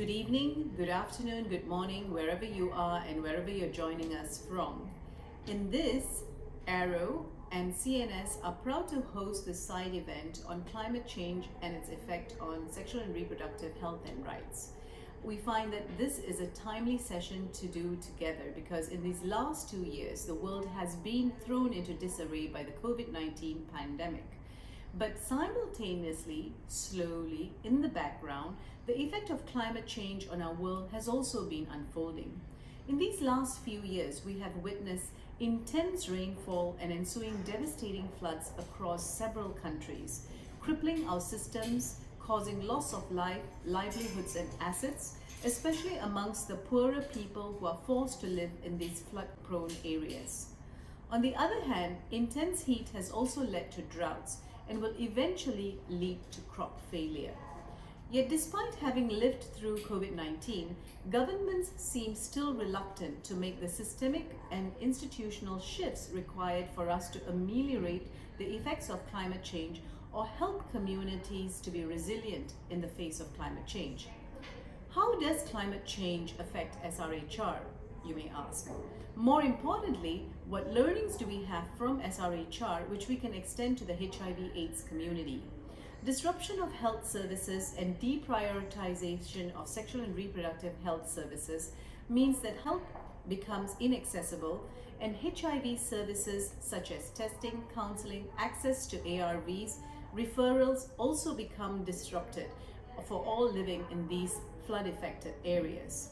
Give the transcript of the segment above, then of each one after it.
Good evening, good afternoon, good morning, wherever you are and wherever you're joining us from. In this, Arrow and CNS are proud to host this side event on climate change and its effect on sexual and reproductive health and rights. We find that this is a timely session to do together because in these last two years, the world has been thrown into disarray by the COVID-19 pandemic. But simultaneously, slowly, in the background, the effect of climate change on our world has also been unfolding. In these last few years, we have witnessed intense rainfall and ensuing devastating floods across several countries, crippling our systems, causing loss of life, livelihoods and assets, especially amongst the poorer people who are forced to live in these flood-prone areas. On the other hand, intense heat has also led to droughts and will eventually lead to crop failure. Yet despite having lived through COVID-19, governments seem still reluctant to make the systemic and institutional shifts required for us to ameliorate the effects of climate change or help communities to be resilient in the face of climate change. How does climate change affect SRHR, you may ask? More importantly, what learnings do we have from SRHR which we can extend to the HIV AIDS community? Disruption of health services and deprioritization of sexual and reproductive health services means that help becomes inaccessible and HIV services such as testing, counseling, access to ARVs, referrals also become disrupted for all living in these flood affected areas.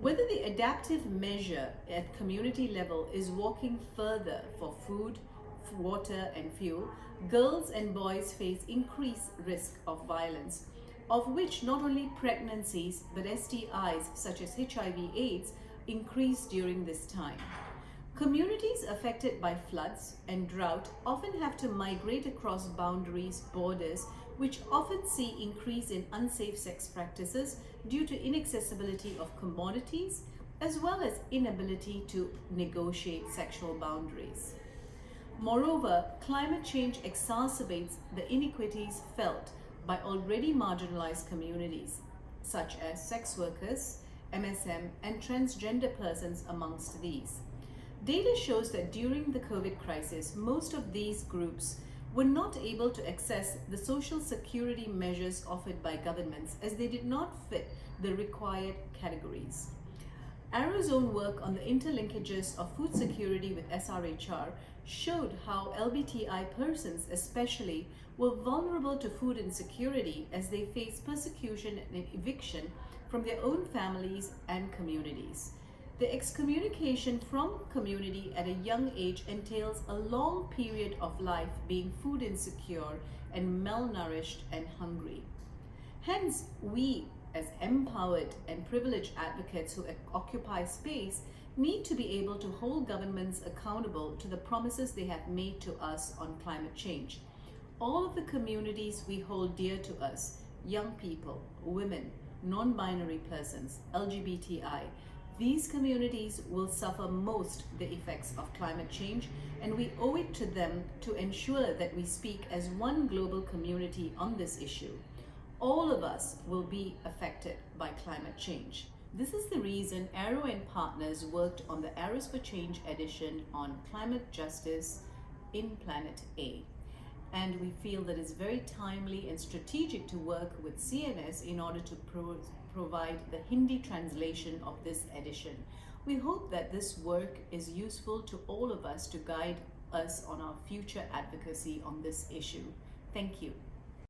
Whether the adaptive measure at community level is walking further for food, water and fuel, girls and boys face increased risk of violence, of which not only pregnancies but STIs such as HIV AIDS increase during this time. Communities affected by floods and drought often have to migrate across boundaries, borders, which often see increase in unsafe sex practices due to inaccessibility of commodities as well as inability to negotiate sexual boundaries. Moreover, climate change exacerbates the inequities felt by already marginalized communities, such as sex workers, MSM, and transgender persons amongst these. Data shows that during the COVID crisis, most of these groups were not able to access the social security measures offered by governments as they did not fit the required categories. Arrow's own work on the interlinkages of food security with SRHR showed how LBTI persons especially were vulnerable to food insecurity as they faced persecution and eviction from their own families and communities. The excommunication from community at a young age entails a long period of life being food insecure and malnourished and hungry. Hence, we as empowered and privileged advocates who occupy space need to be able to hold governments accountable to the promises they have made to us on climate change. All of the communities we hold dear to us, young people, women, non-binary persons, LGBTI, these communities will suffer most the effects of climate change and we owe it to them to ensure that we speak as one global community on this issue all of us will be affected by climate change. This is the reason Arrow and Partners worked on the Arrows for Change edition on climate justice in Planet A. And we feel that it's very timely and strategic to work with CNS in order to pro provide the Hindi translation of this edition. We hope that this work is useful to all of us to guide us on our future advocacy on this issue. Thank you.